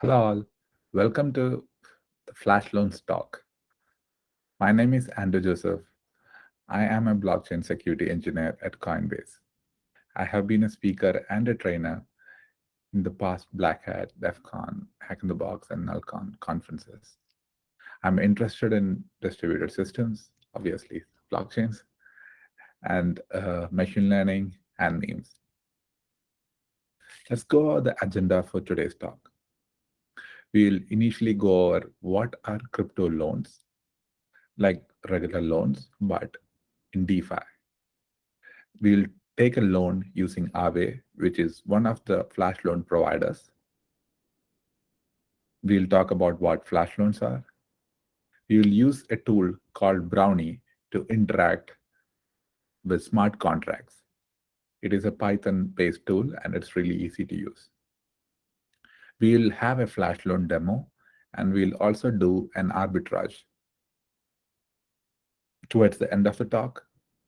Hello all, welcome to the Flash Loans Talk. My name is Andrew Joseph. I am a blockchain security engineer at Coinbase. I have been a speaker and a trainer in the past Black Hat, DEF CON, Hack in the Box, and NullCon conferences. I'm interested in distributed systems, obviously blockchains, and uh, machine learning and memes. Let's go over the agenda for today's talk we'll initially go over what are crypto loans, like regular loans, but in DeFi. We'll take a loan using Aave, which is one of the flash loan providers. We'll talk about what flash loans are. We will use a tool called Brownie to interact with smart contracts. It is a Python-based tool, and it's really easy to use. We'll have a flash loan demo, and we'll also do an arbitrage. Towards the end of the talk,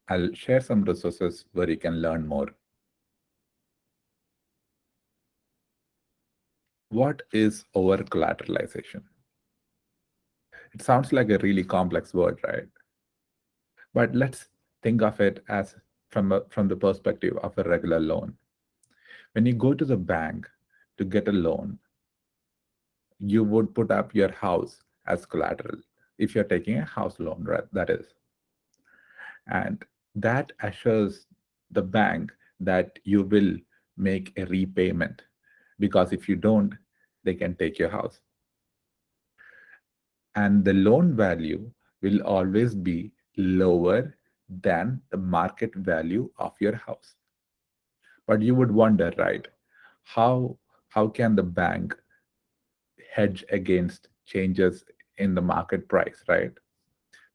I'll share some resources where you can learn more. What is over-collateralization? It sounds like a really complex word, right? But let's think of it as from, a, from the perspective of a regular loan. When you go to the bank to get a loan, you would put up your house as collateral if you're taking a house loan, right? That is. And that assures the bank that you will make a repayment because if you don't, they can take your house. And the loan value will always be lower than the market value of your house. But you would wonder, right? How how can the bank hedge against changes in the market price, right?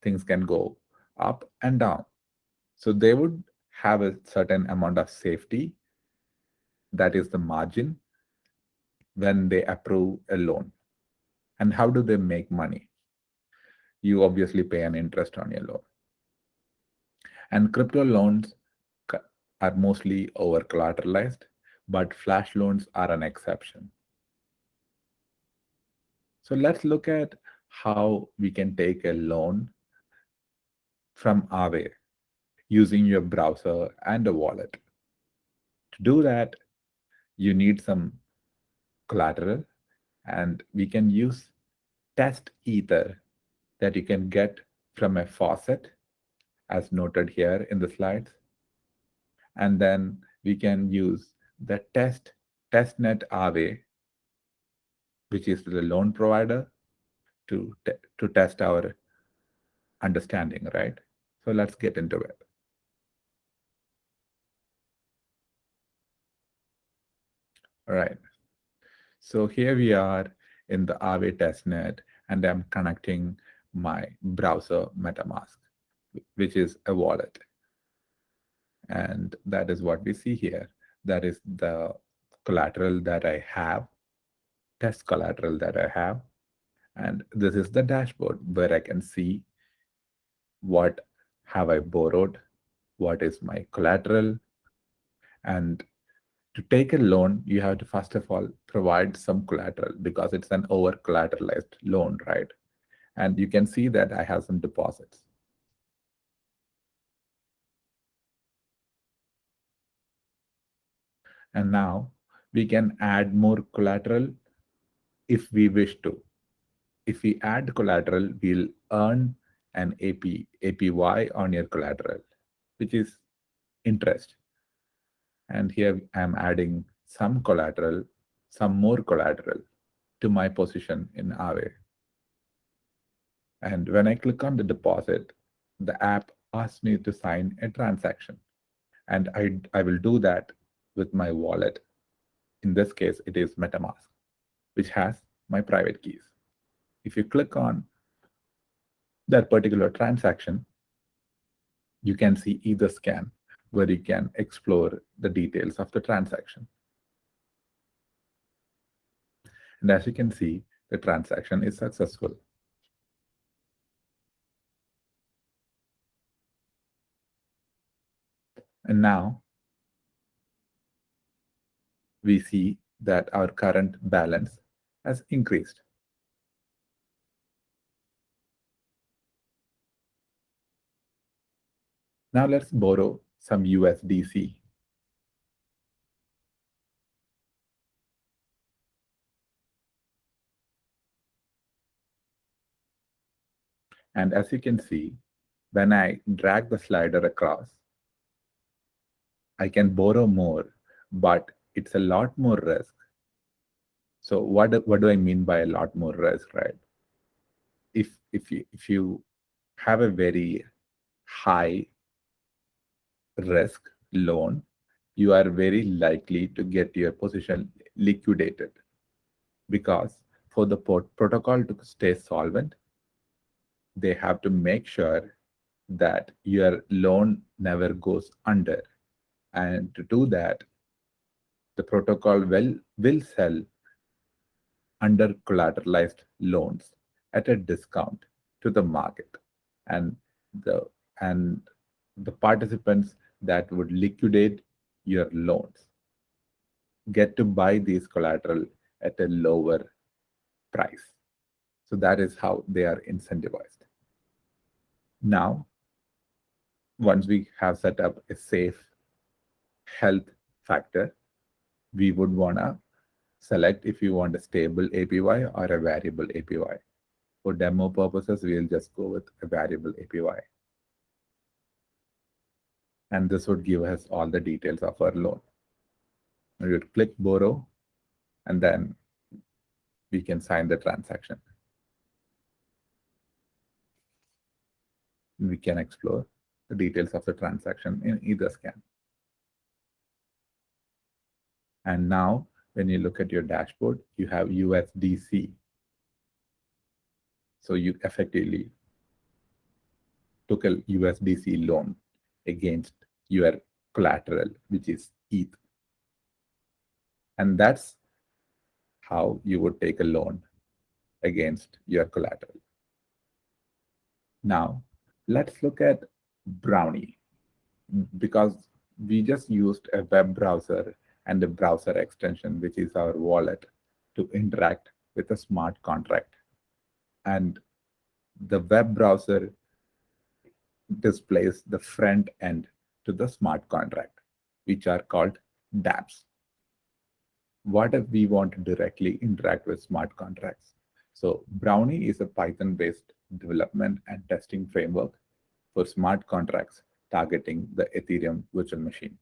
Things can go up and down. So they would have a certain amount of safety, that is the margin, when they approve a loan. And how do they make money? You obviously pay an interest on your loan. And crypto loans are mostly over collateralized, but flash loans are an exception. So let's look at how we can take a loan from Aave using your browser and a wallet. To do that, you need some collateral, and we can use test ether that you can get from a faucet, as noted here in the slides. And then we can use the test testnet Aave which is the loan provider, to, to test our understanding, right? So let's get into it. All right. So here we are in the Aave testnet, and I'm connecting my browser MetaMask, which is a wallet. And that is what we see here. That is the collateral that I have test collateral that I have. And this is the dashboard where I can see what have I borrowed, what is my collateral. And to take a loan, you have to first of all provide some collateral because it's an over collateralized loan, right? And you can see that I have some deposits. And now we can add more collateral if we wish to. If we add collateral, we'll earn an AP, APY on your collateral, which is interest. And here I'm adding some collateral, some more collateral to my position in Aave. And when I click on the deposit, the app asks me to sign a transaction. And I, I will do that with my wallet. In this case, it is MetaMask which has my private keys. If you click on that particular transaction, you can see Etherscan where you can explore the details of the transaction. And as you can see, the transaction is successful. And now we see that our current balance has increased. Now let's borrow some USDC. And as you can see, when I drag the slider across, I can borrow more, but it's a lot more risk. So what, what do I mean by a lot more risk, right? If, if, you, if you have a very high risk loan, you are very likely to get your position liquidated because for the protocol to stay solvent, they have to make sure that your loan never goes under. And to do that, the protocol will, will sell under collateralized loans at a discount to the market. And the and the participants that would liquidate your loans get to buy these collateral at a lower price. So that is how they are incentivized. Now, once we have set up a safe health factor, we would want to select if you want a stable APY or a variable APY. For demo purposes, we'll just go with a variable APY. And this would give us all the details of our loan. We would click borrow, and then we can sign the transaction. we can explore the details of the transaction in Etherscan. And now, when you look at your dashboard, you have USDC. So you effectively took a USDC loan against your collateral, which is ETH. And that's how you would take a loan against your collateral. Now, let's look at Brownie because we just used a web browser and a browser extension, which is our wallet, to interact with a smart contract. And the web browser displays the front end to the smart contract, which are called dApps. What if we want to directly interact with smart contracts? So Brownie is a Python-based development and testing framework for smart contracts targeting the Ethereum virtual machine.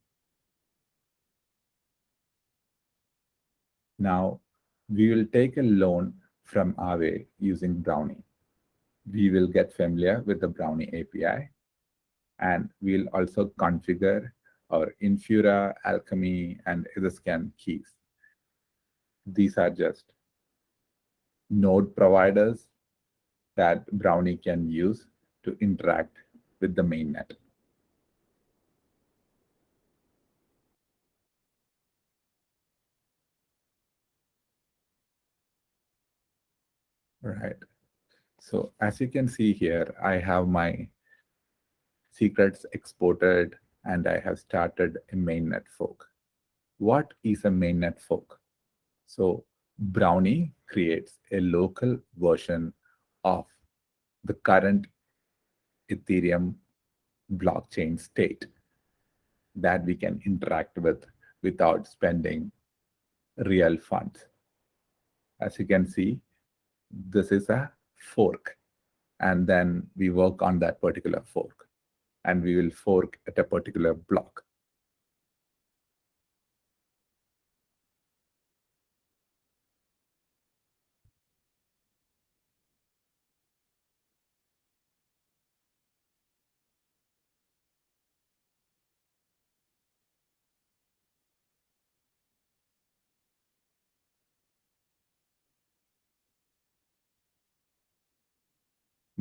Now, we will take a loan from Aave using Brownie. We will get familiar with the Brownie API, and we'll also configure our Infura, Alchemy, and Etherscan keys. These are just node providers that Brownie can use to interact with the mainnet. Right. So as you can see here, I have my secrets exported and I have started a mainnet fork. What is a mainnet fork? So Brownie creates a local version of the current Ethereum blockchain state that we can interact with without spending real funds. As you can see, this is a fork. And then we work on that particular fork. And we will fork at a particular block.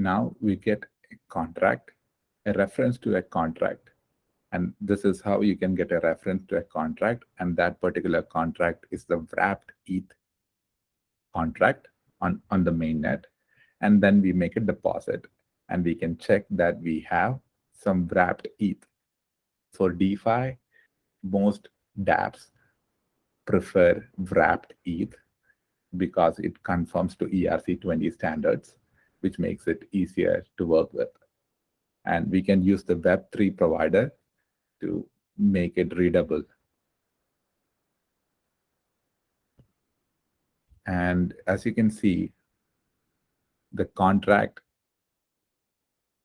Now we get a contract, a reference to a contract. And this is how you can get a reference to a contract. And that particular contract is the wrapped ETH contract on, on the mainnet. And then we make a deposit. And we can check that we have some wrapped ETH. For DeFi, most dApps prefer wrapped ETH. because it conforms to ERC20 standards, which makes it easier to work with. And we can use the Web3 provider to make it readable. And as you can see, the contract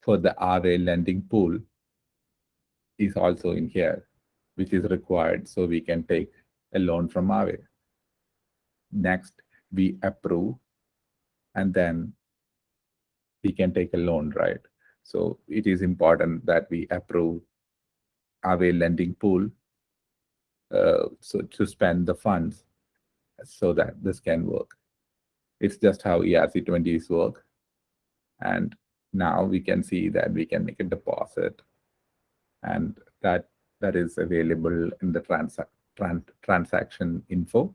for the Aave lending pool is also in here, which is required so we can take a loan from Aave. Next, we approve, and then we can take a loan, right? So it is important that we approve Aave lending pool uh, so to spend the funds so that this can work. It's just how ERC20s work. And now we can see that we can make a deposit and that that is available in the trans, trans transaction info,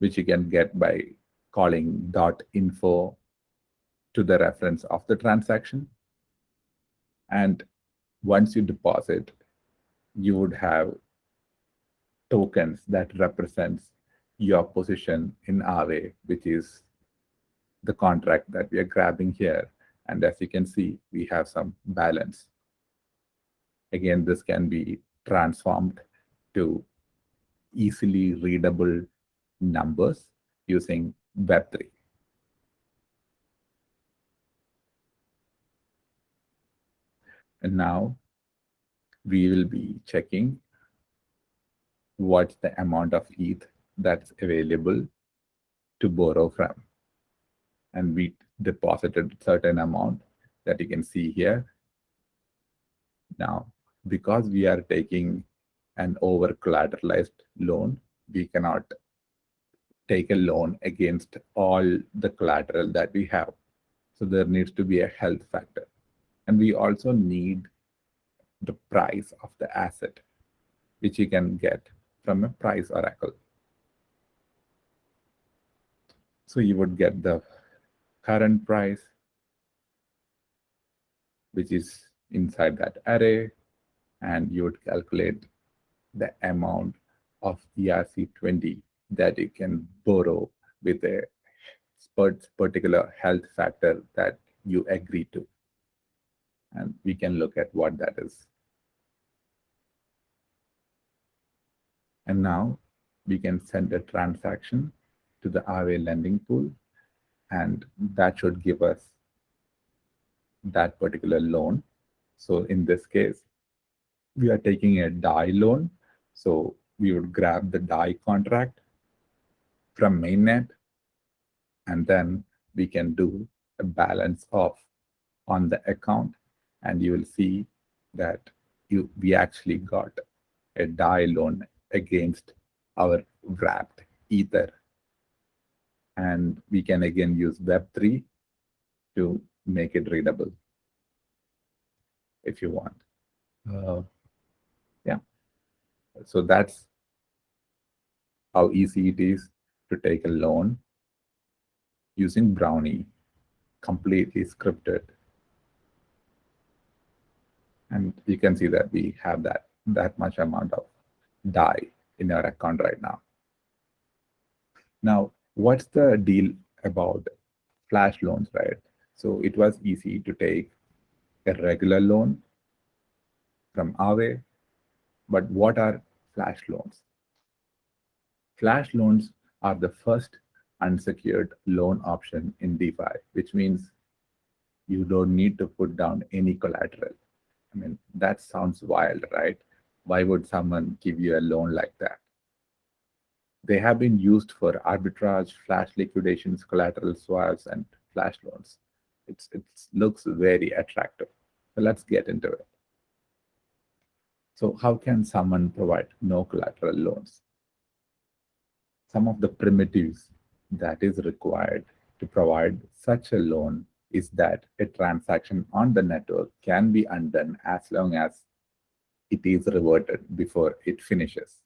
which you can get by calling dot info to the reference of the transaction. And once you deposit, you would have tokens that represents your position in Aave, which is the contract that we are grabbing here. And as you can see, we have some balance. Again, this can be transformed to easily readable numbers using Web3. And now we will be checking what's the amount of ETH that's available to borrow from. And we deposited certain amount that you can see here. Now, because we are taking an over collateralized loan, we cannot take a loan against all the collateral that we have. So there needs to be a health factor. And we also need the price of the asset, which you can get from a price oracle. So you would get the current price, which is inside that array, and you would calculate the amount of ERC20 that you can borrow with a particular health factor that you agree to. And we can look at what that is. And now we can send a transaction to the Aave lending pool, and that should give us that particular loan. So in this case, we are taking a DAI loan. So we would grab the DAI contract from mainnet, and then we can do a balance off on the account, and you will see that you we actually got a DAI loan against our wrapped ether and we can again use Web3 to make it readable if you want. Uh, yeah, so that's how easy it is to take a loan using Brownie, completely scripted. And you can see that we have that, that much amount of DAI in our account right now. Now, what's the deal about flash loans, right? So it was easy to take a regular loan from Aave, but what are flash loans? Flash loans are the first unsecured loan option in DeFi, which means you don't need to put down any collateral. I mean, that sounds wild, right? Why would someone give you a loan like that? They have been used for arbitrage, flash liquidations, collateral swaps, and flash loans. It's, it looks very attractive. So let's get into it. So how can someone provide no collateral loans? Some of the primitives that is required to provide such a loan is that a transaction on the network can be undone as long as it is reverted before it finishes.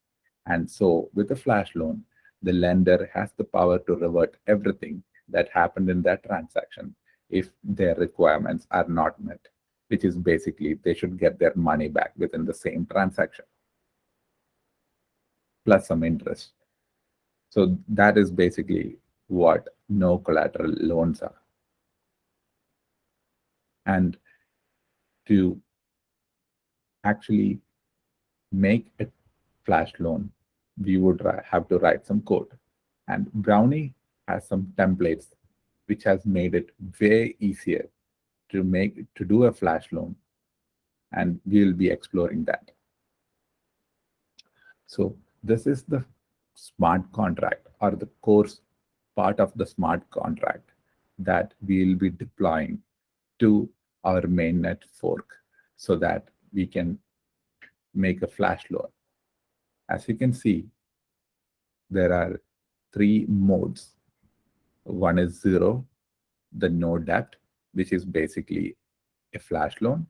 And so with a flash loan, the lender has the power to revert everything that happened in that transaction if their requirements are not met, which is basically they should get their money back within the same transaction, plus some interest. So that is basically what no collateral loans are. And to actually make a flash loan, we would have to write some code. And Brownie has some templates which has made it way easier to make to do a flash loan. And we'll be exploring that. So this is the smart contract or the course part of the smart contract that we'll be deploying to our mainnet fork so that we can make a flash loan. As you can see, there are three modes. One is zero, the no debt, which is basically a flash loan.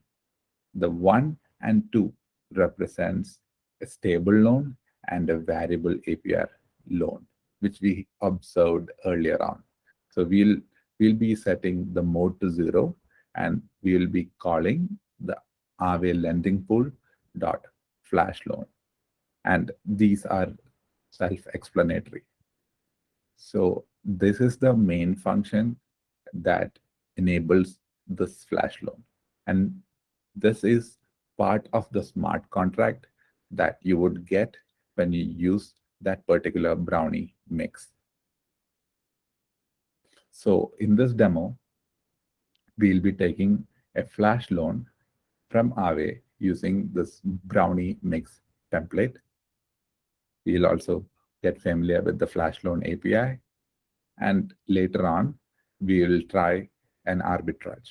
The one and two represents a stable loan and a variable APR loan, which we observed earlier on. So we'll we'll be setting the mode to zero and we will be calling the Aave lending pool dot flash loan. And these are self-explanatory. So this is the main function that enables this flash loan. And this is part of the smart contract that you would get when you use that particular brownie mix. So in this demo, we'll be taking a flash loan from Aave using this brownie mix template. We'll also get familiar with the flash loan API. And later on, we will try an arbitrage.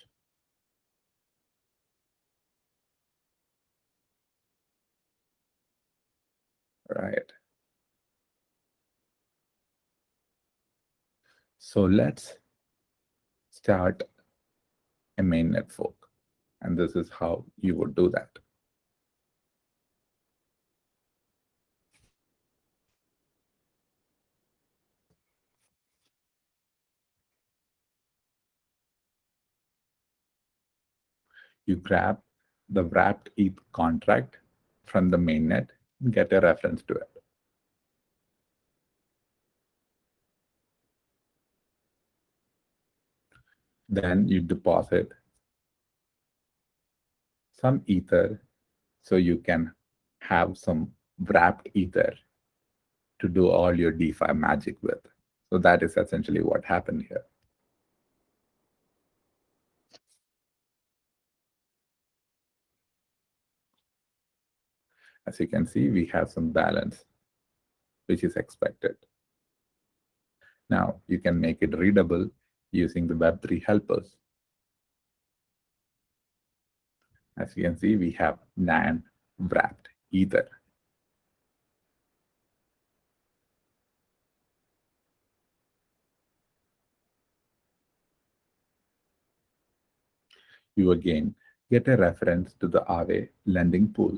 Right. So let's start a mainnet fork. And this is how you would do that. You grab the wrapped ETH contract from the mainnet get a reference to it. Then you deposit some ether so you can have some wrapped ether to do all your DeFi magic with. So that is essentially what happened here. As you can see, we have some balance, which is expected. Now, you can make it readable using the Web3 helpers. As you can see, we have NAND wrapped ether. You again get a reference to the Aave lending pool.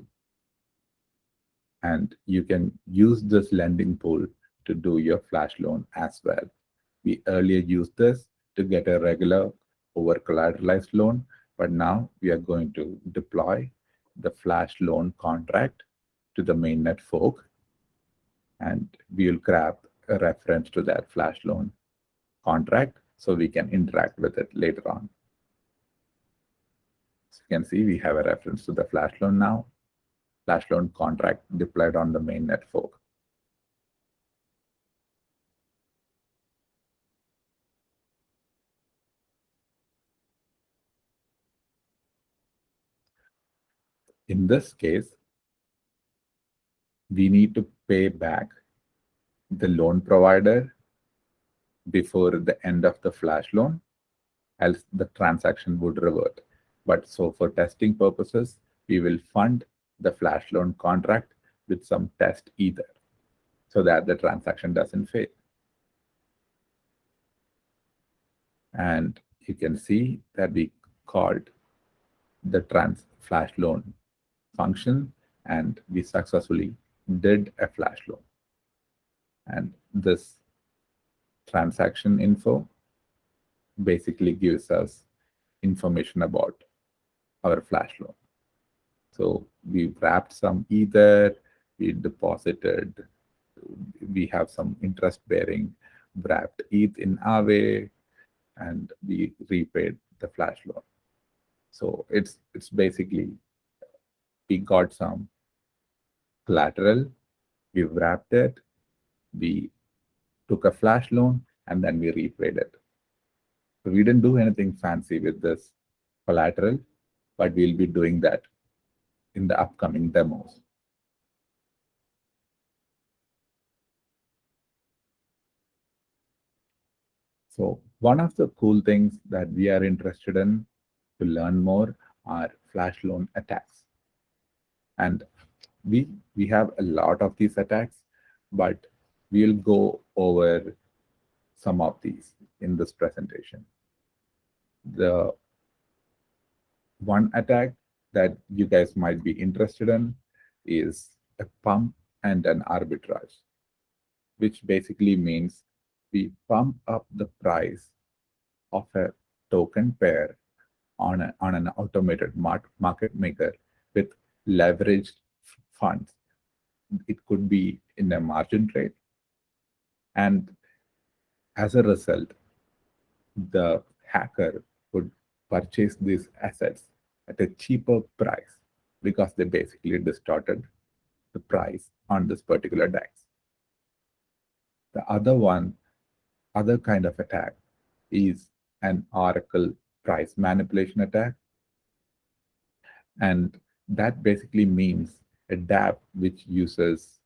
And you can use this lending pool to do your flash loan as well. We earlier used this to get a regular over collateralized loan but now we are going to deploy the flash loan contract to the mainnet fork, and we'll grab a reference to that flash loan contract so we can interact with it later on. As you can see we have a reference to the flash loan now, flash loan contract deployed on the mainnet fork. In this case, we need to pay back the loan provider before the end of the flash loan, else the transaction would revert. But so for testing purposes, we will fund the flash loan contract with some test ether so that the transaction doesn't fail. And you can see that we called the trans flash loan function and we successfully did a flash loan. And this transaction info basically gives us information about our flash loan. So we wrapped some ether, we deposited, we have some interest bearing wrapped ETH in Aave, and we repaid the flash loan. So it's it's basically we got some collateral, we wrapped it, we took a flash loan, and then we repaid it. So we didn't do anything fancy with this collateral, but we'll be doing that in the upcoming demos. So one of the cool things that we are interested in to learn more are flash loan attacks. And we, we have a lot of these attacks, but we'll go over some of these in this presentation. The one attack that you guys might be interested in is a pump and an arbitrage, which basically means we pump up the price of a token pair on, a, on an automated market maker with leveraged funds. It could be in a margin trade. And as a result, the hacker would purchase these assets at a cheaper price because they basically distorted the price on this particular DEX. The other one other kind of attack is an Oracle price manipulation attack. And that basically means a dApp which uses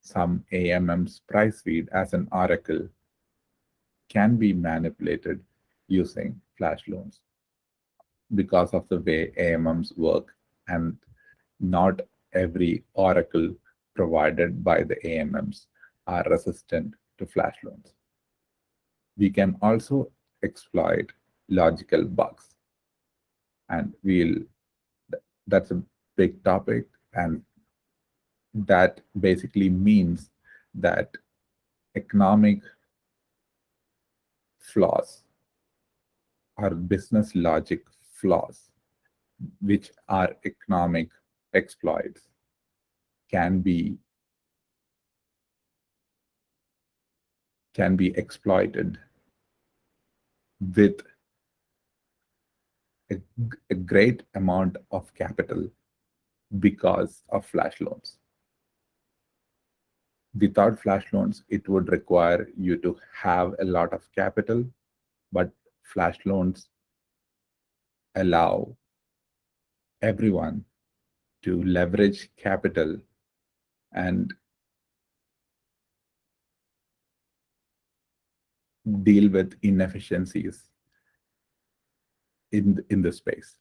some AMM's price feed as an oracle can be manipulated using flash loans because of the way AMMs work and not every oracle provided by the AMMs are resistant to flash loans we can also exploit logical bugs. And we'll, that's a big topic. And that basically means that economic flaws or business logic flaws, which are economic exploits, can be can be exploited with a, a great amount of capital because of flash loans. Without flash loans, it would require you to have a lot of capital, but flash loans allow everyone to leverage capital and deal with inefficiencies in, in the space.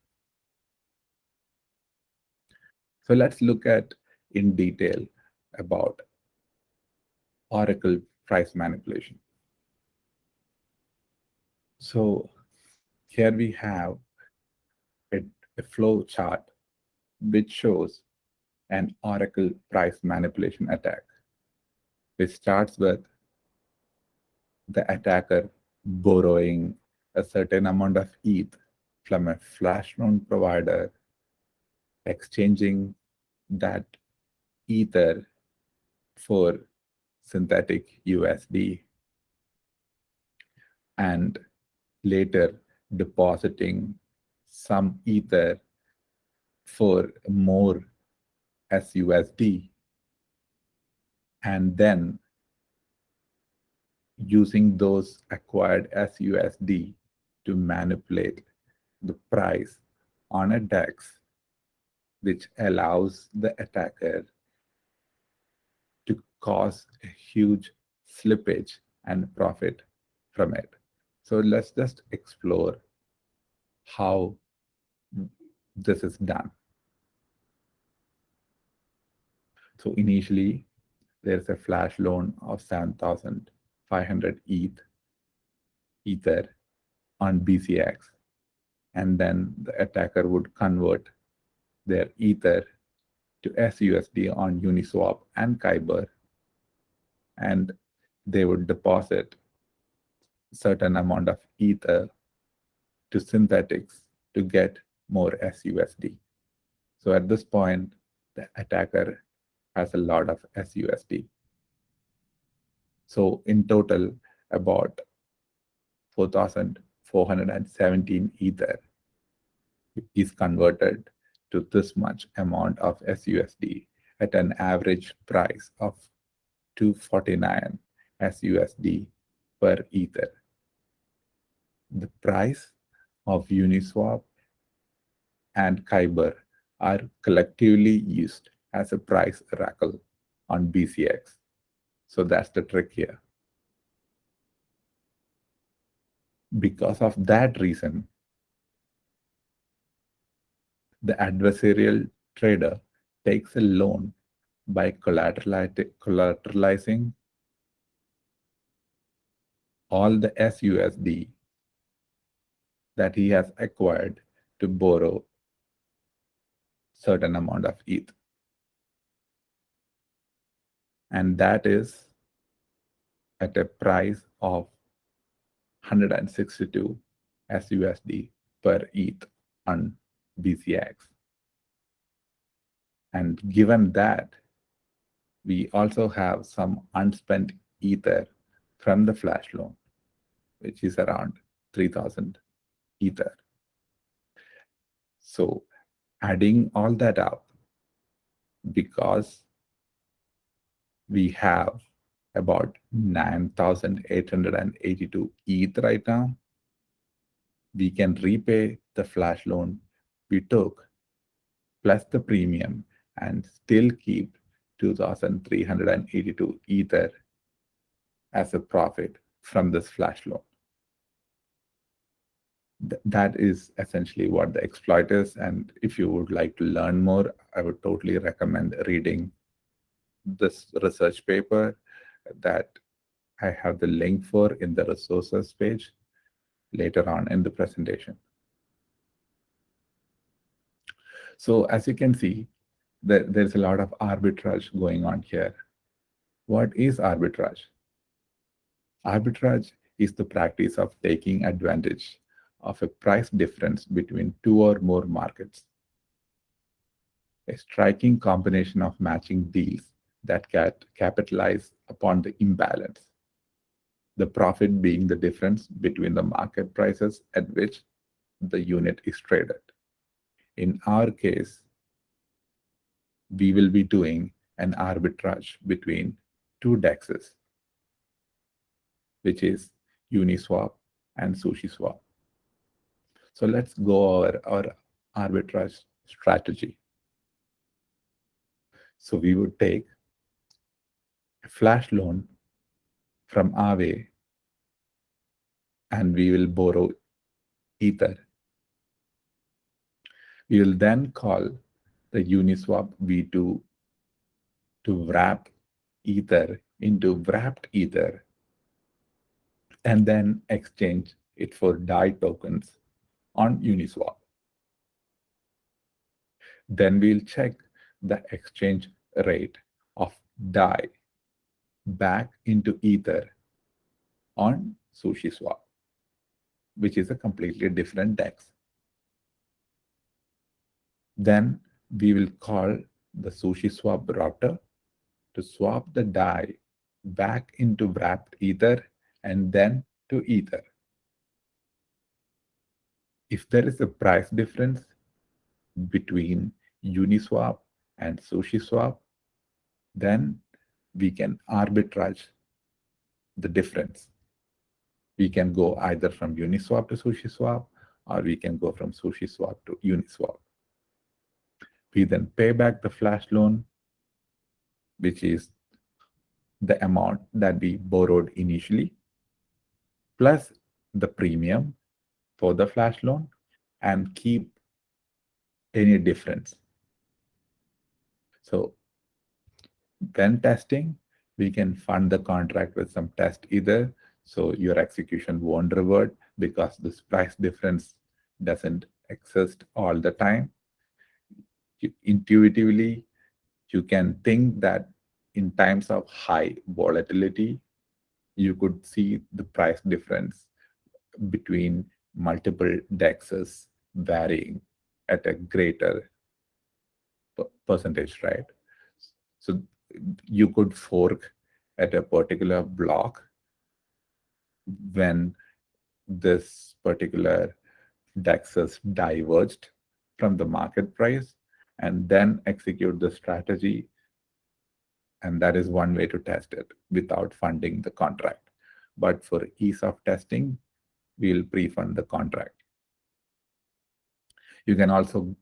So let's look at in detail about Oracle price manipulation. So here we have a, a flow chart which shows an Oracle price manipulation attack. It starts with the attacker borrowing a certain amount of ETH from a flash loan provider, exchanging that Ether for synthetic USD, and later depositing some Ether for more SUSD, and then using those acquired SUSD to manipulate the price on a DEX, which allows the attacker to cause a huge slippage and profit from it. So let's just explore how this is done. So initially, there's a flash loan of 7,500 ETH, Ether on bZx. And then the attacker would convert their Ether to SUSD on Uniswap and Kyber. And they would deposit certain amount of Ether to Synthetix to get more SUSD. So at this point, the attacker has a lot of SUSD. So in total, about 4,417 Ether is converted to this much amount of SUSD at an average price of 249 SUSD per Ether. The price of Uniswap and Kyber are collectively used as a price oracle on bZx. So that's the trick here. Because of that reason, the adversarial trader takes a loan by collateralizing all the SUSD that he has acquired to borrow certain amount of ETH. And that is at a price of 162 SUSD per ETH on bZx. And given that, we also have some unspent Ether from the flash loan, which is around 3000 Ether. So adding all that up, because we have about 9,882 ETH right now, we can repay the flash loan we took plus the premium and still keep 2,382 Ether as a profit from this flash loan. Th that is essentially what the exploit is. And if you would like to learn more, I would totally recommend reading this research paper that I have the link for in the resources page later on in the presentation. So as you can see, there, there's a lot of arbitrage going on here. What is arbitrage? Arbitrage is the practice of taking advantage of a price difference between two or more markets. A striking combination of matching deals that can capitalize upon the imbalance, the profit being the difference between the market prices at which the unit is traded. In our case, we will be doing an arbitrage between two dexes, which is Uniswap and SushiSwap. So let's go over our arbitrage strategy. So we would take a flash loan from Aave and we will borrow Ether. Will then call the Uniswap V2 to wrap Ether into wrapped Ether and then exchange it for DAI tokens on Uniswap. Then we'll check the exchange rate of DAI back into Ether on SushiSwap, which is a completely different DEX. Then we will call the SushiSwap router to swap the DAI back into wrapped Ether and then to Ether. If there is a price difference between Uniswap and SushiSwap, then we can arbitrage the difference. We can go either from Uniswap to SushiSwap, or we can go from SushiSwap to Uniswap. We then pay back the flash loan, which is the amount that we borrowed initially, plus the premium for the flash loan, and keep any difference. So when testing, we can fund the contract with some test ether. so your execution won't revert because this price difference doesn't exist all the time intuitively, you can think that in times of high volatility, you could see the price difference between multiple dexes varying at a greater percentage, right? So you could fork at a particular block when this particular DEXs diverged from the market price and then execute the strategy. And that is one way to test it without funding the contract. But for ease of testing, we'll pre-fund the contract. You can also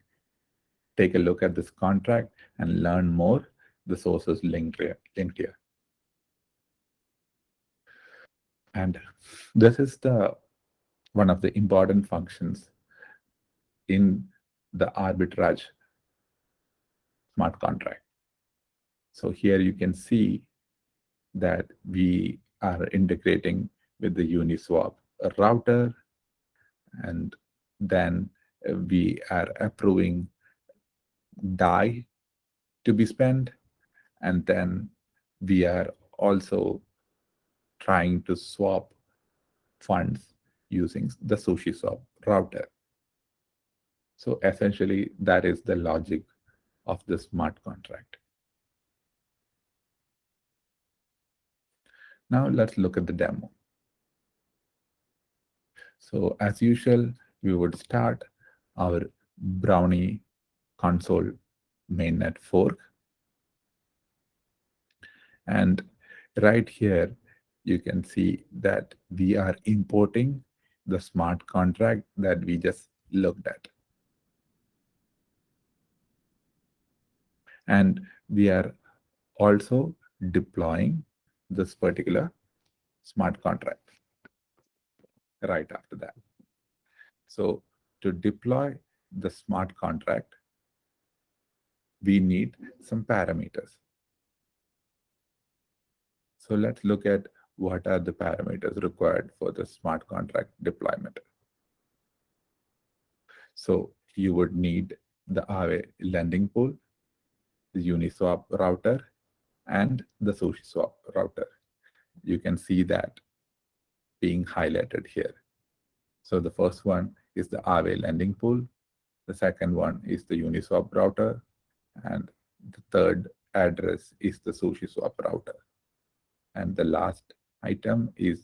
take a look at this contract and learn more. The sources linked here. Linked here. And this is the one of the important functions in the arbitrage smart contract. So here you can see that we are integrating with the Uniswap router and then we are approving DAI to be spent and then we are also trying to swap funds using the SushiSwap router. So essentially, that is the logic of the smart contract. Now let's look at the demo. So as usual, we would start our Brownie console mainnet fork. And right here, you can see that we are importing the smart contract that we just looked at. And we are also deploying this particular smart contract right after that. So to deploy the smart contract, we need some parameters. So let's look at what are the parameters required for the smart contract deployment. So you would need the Aave lending pool, Uniswap router, and the SushiSwap router. You can see that being highlighted here. So the first one is the Aave lending pool. The second one is the Uniswap router. And the third address is the SushiSwap router. And the last item is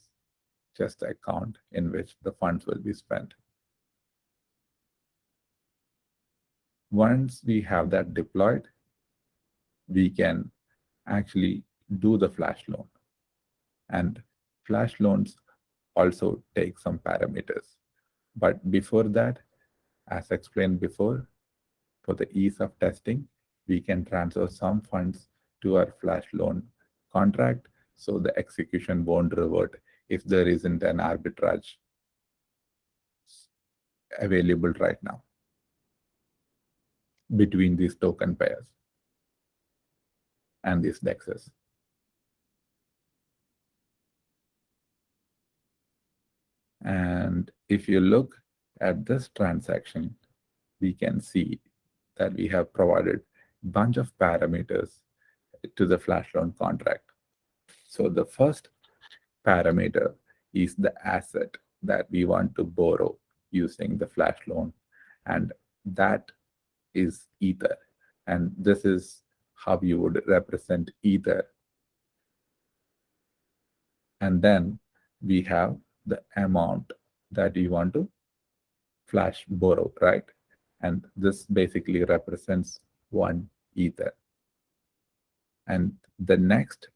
just the account in which the funds will be spent. Once we have that deployed, we can actually do the flash loan. And flash loans also take some parameters. But before that, as explained before, for the ease of testing, we can transfer some funds to our flash loan contract so the execution won't revert if there isn't an arbitrage available right now between these token pairs and these dexes. And if you look at this transaction, we can see that we have provided a bunch of parameters to the flash loan contract. So the first parameter is the asset that we want to borrow using the flash loan. And that is Ether. And this is how you would represent Ether. And then we have the amount that you want to flash borrow, right? And this basically represents one Ether. And the next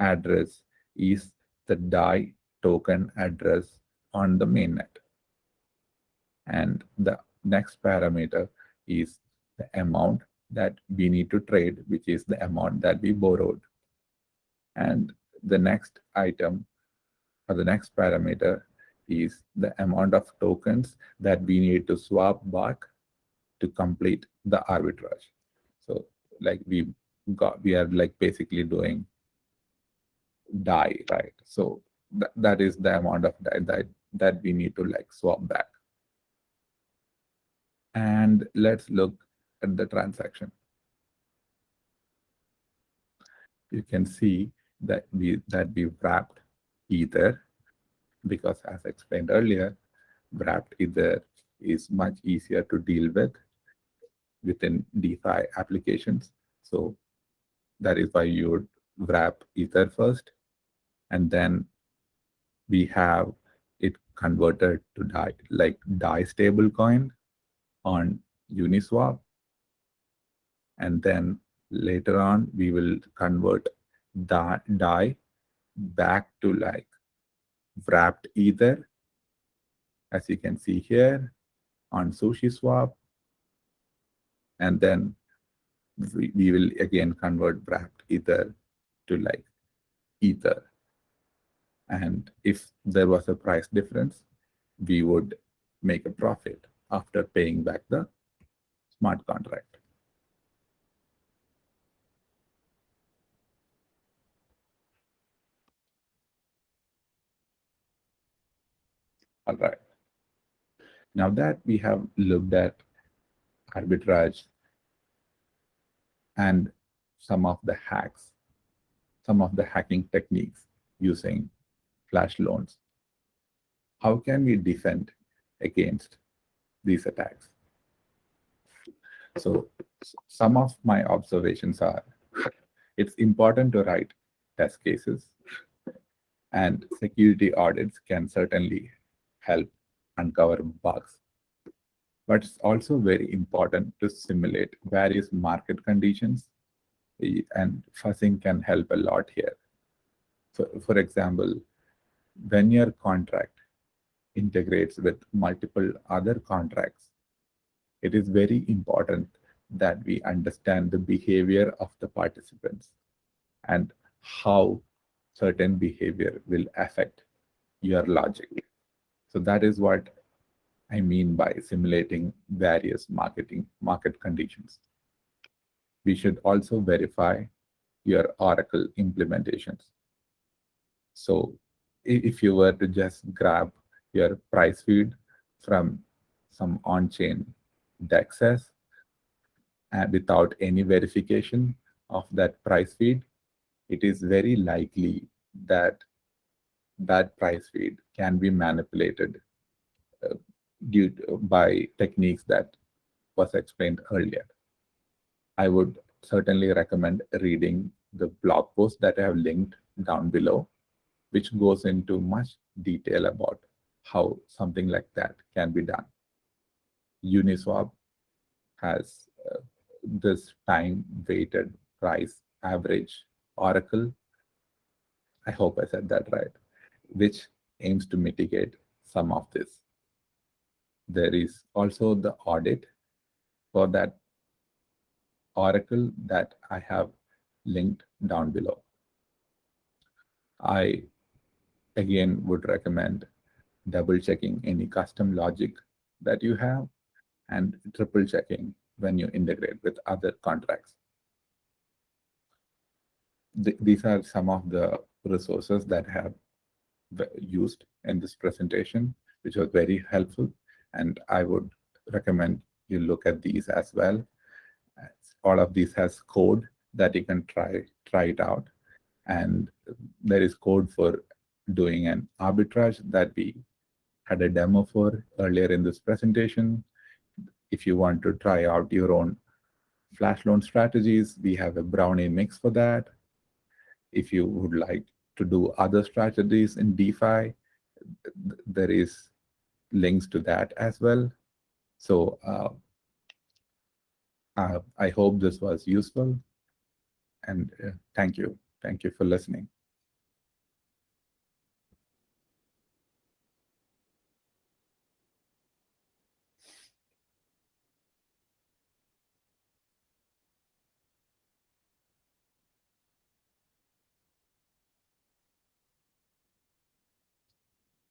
address is the DAI token address on the mainnet. And the next parameter is the amount that we need to trade, which is the amount that we borrowed. And the next item or the next parameter is the amount of tokens that we need to swap back to complete the arbitrage. So like we got, we are like basically doing DAI, right? So th that is the amount of DAI that, that we need to like swap back. And let's look at the transaction. You can see that we that we wrapped Ether because as explained earlier, wrapped Ether is much easier to deal with within DeFi applications. So that is why you would wrap Ether first and then we have it converted to DAI, like DAI stablecoin on Uniswap. And then later on, we will convert that DAI back to like wrapped ether, as you can see here on SushiSwap And then we, we will again convert wrapped ether to like ether. And if there was a price difference, we would make a profit after paying back the smart contract. All right. Now that we have looked at arbitrage and some of the hacks, some of the hacking techniques using flash loans, how can we defend against these attacks? So some of my observations are, it's important to write test cases and security audits can certainly help uncover bugs. But it's also very important to simulate various market conditions and fuzzing can help a lot here. For example, when your contract integrates with multiple other contracts, it is very important that we understand the behavior of the participants and how certain behavior will affect your logic. So that is what I mean by simulating various marketing market conditions. We should also verify your Oracle implementations. So if you were to just grab your price feed from some on-chain dexes and uh, without any verification of that price feed, it is very likely that that price feed can be manipulated uh, due to, by techniques that was explained earlier. I would certainly recommend reading the blog post that I have linked down below, which goes into much detail about how something like that can be done. Uniswap has uh, this time weighted price average Oracle. I hope I said that right which aims to mitigate some of this. There is also the audit for that Oracle that I have linked down below. I again would recommend double checking any custom logic that you have and triple checking when you integrate with other contracts. Th these are some of the resources that have used in this presentation, which was very helpful. And I would recommend you look at these as well. All of these has code that you can try, try it out. And there is code for doing an arbitrage that we had a demo for earlier in this presentation. If you want to try out your own flash loan strategies, we have a brownie mix for that. If you would like to do other strategies in DeFi. There is links to that as well. So uh, uh, I hope this was useful. And uh, thank you. Thank you for listening.